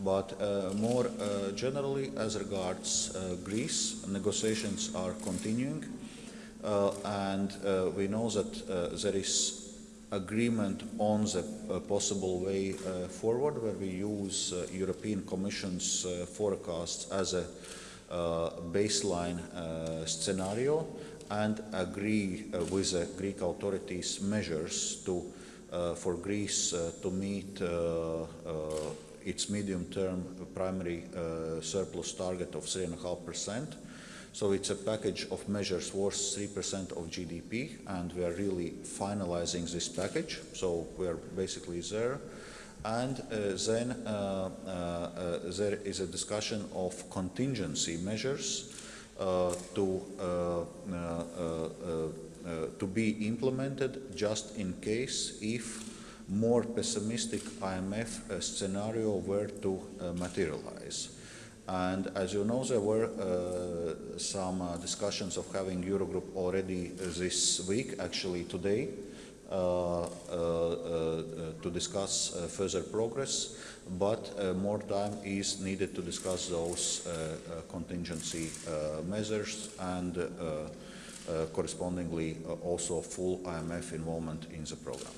But uh, more uh, generally, as regards uh, Greece, negotiations are continuing, and we know that there is agreement on the uh, possible way uh, forward, where we use uh, European Commission's forecasts as a baseline scenario, and agree with the Greek authorities measures to for Greece to meet its medium-term primary uh, surplus target of 3.5%. So it's a package of measures worth 3% of GDP, and we are really finalizing this package. So we are basically there. And uh, then uh, uh, uh, there is a discussion of contingency measures uh, to to be implemented just in case if more pessimistic IMF uh, scenario were to uh, materialize. And as you know, there were uh, some uh, discussions of having Eurogroup already this week, actually today, uh, to discuss further progress, but more time is needed to discuss those contingency measures and correspondingly also full IMF involvement in the program.